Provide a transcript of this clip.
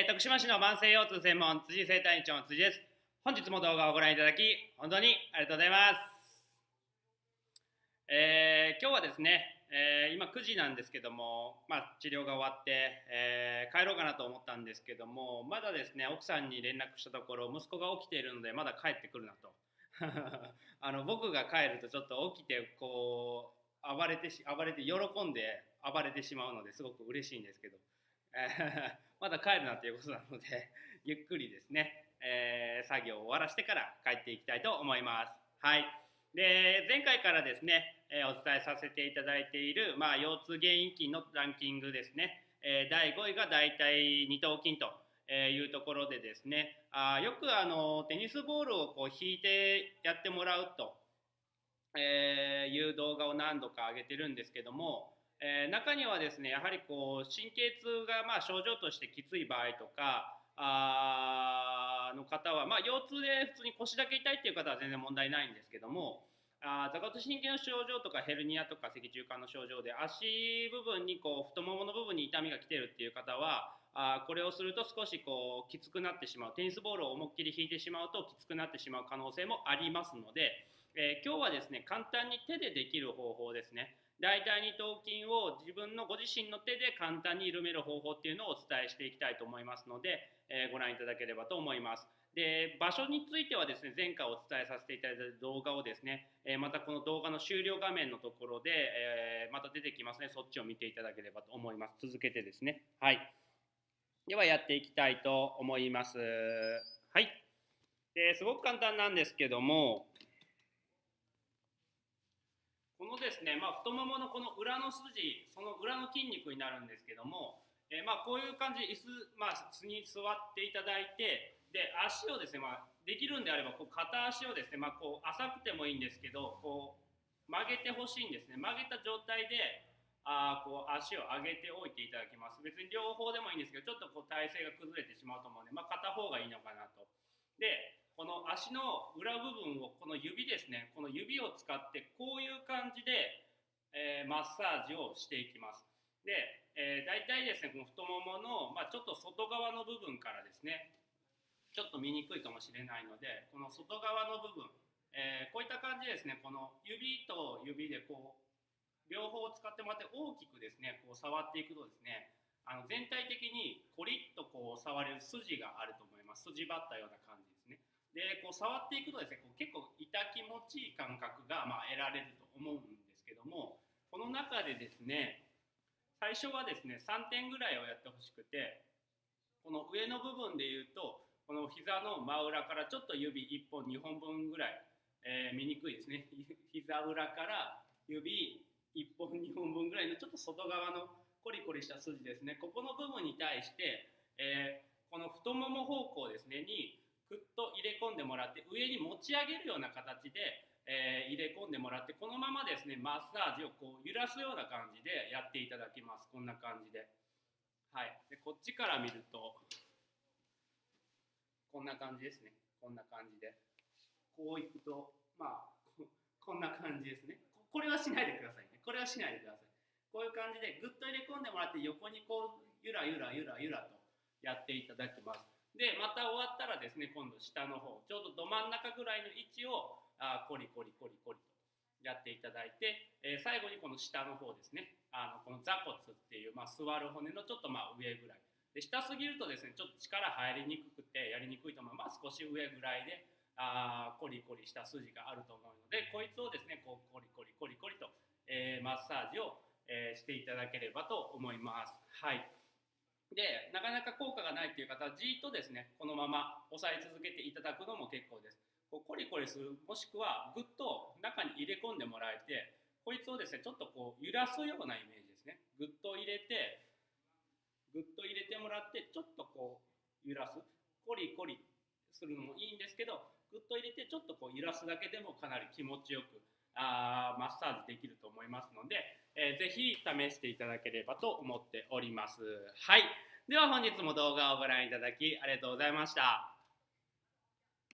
えー、徳島市の慢性腰痛専門辻生体院長の辻です。本日も動画をご覧いただき本当にありがとうございます。えー、今日はですね、えー、今9時なんですけども、まあ、治療が終わって、え帰ろうかなと思ったんですけどもまだですね奥さんに連絡したところ息子が起きているのでまだ帰ってくるなと。あの僕が帰るとちょっと起きてこう暴れて暴れて喜んで暴れてしまうのですごく嬉しいんですけど、え まだ帰るなということなので ゆっくりですね、えー、作業を終わらしてから帰っていきたいと思います。はい、で前回からですね、えー、お伝えさせていただいている、まあ、腰痛原因筋のランキングですね、えー、第5位が大体二頭筋というところでですね。あよくあのテニスボールをこう引いてやってもらうと、えいう動画を何度か上げてるんですけどもえー、中にはですねやはりこう神経痛がまあ症状としてきつい場合とかあの方は、まあ、腰痛で普通に腰だけ痛いっていう方は全然問題ないんですけどもあ座骨神経の症状とかヘルニアとか脊柱管の症状で足部分にこう太ももの部分に痛みが来てるっていう方はあこれをすると少しこうきつくなってしまうテニスボールを思いっきり引いてしまうときつくなってしまう可能性もありますので、えー、今日はですね簡単に手でできる方法ですね大腿二頭筋を自分のご自身の手で簡単に緩める方法っていうのをお伝えしていきたいと思いますので、えー、ご覧いただければと思います。で場所についてはですね前回お伝えさせていただいた動画をですね、えー、またこの動画の終了画面のところで、えー、また出てきますね。そっちを見ていただければと思います。続けてですね。はい。ではやっていきたいと思います。はい。ですごく簡単なんですけどもこのですね、まあ、太もものこの裏の筋その裏の筋肉になるんですけども、えー、まあこういう感じ椅子、まあ、椅子に座っていただいてで足をですね、まあ、できるんであればこう片足をですね、まあ、こう浅くてもいいんですけどこう曲げてほしいんですね。曲げた状態であこう足を上げておいていただきます。別に両方でもいいんですけどちょっとこう体勢が崩れてしまうと思うので、まあ、片方がいいのかなと。足の裏部分をこの指ですねこの指を使ってこういう感じで、えー、マッサージをしていきます。で、えー、大体ですねこの太ももの、まあ、ちょっと外側の部分からですねちょっと見にくいかもしれないのでこの外側の部分、えー、こういった感じですねこの指と指でこう両方使ってもらって大きくですねこう触っていくとですねあの全体的にコリッとこう触れる筋があると思います。筋張ったような感じです。でこう触っていくとですねこう結構痛気持ちいい感覚がま得られると思うんですけどもこの中でですね最初はですね3点ぐらいをやってほしくてこの上の部分で言うとこの膝の真裏からちょっと指1本2本分ぐらい、えー、見にくいですね。膝裏から指1本2本分ぐらいのちょっと外側のコリコリした筋ですね。ここの部分に対して、えー、この太もも方向ですねにぐっともらって上に持ち上げるような形で、えー、入れ込んでもらってこのままですねマッサージをこう揺らすような感じでやっていただきます。こんな感じで,、はい、でこっちから見るとこんな感じですね。こんな感じで。こういくとまあこんな感じですね。これはしないでくださいね。これはしないでください。こういう感じでぐっと入れ込んでもらって横にこうゆらゆらゆらゆらとやっていただきます。でまた終わったらですね今度下の方ちょうどど真ん中ぐらいの位置をあコリコリコリコリとやっていただいて、えー、最後にこの下の方ですねあのこの座骨っていう、まあ、座る骨のちょっとまあ上ぐらい。で下すぎるとですねちょっと力入りにくくてやりにくいと思う。まあ少し上ぐらいであコリコリした筋があると思うのでこいつをですねこうコリコリコリコリと、えー、マッサージを、えー、していただければと思います。はい。でなかなか効果がないという方はじっとですねこのまま押さえ続けていただくのも結構です。こうコリコリするもしくはぐっと中に入れ込んでもらえてこいつをですねちょっとこう揺らすようなイメージですね。ぐっと入れてぐっと入れてもらってちょっとこう揺らす。コリコリするのもいいんですけどぐっと入れてちょっとこう揺らすだけでもかなり気持ちよくあマッサージできると思いますので、えー、ぜひ試していただければと思っております。はい。では本日も動画をご覧いただきありがとうございました。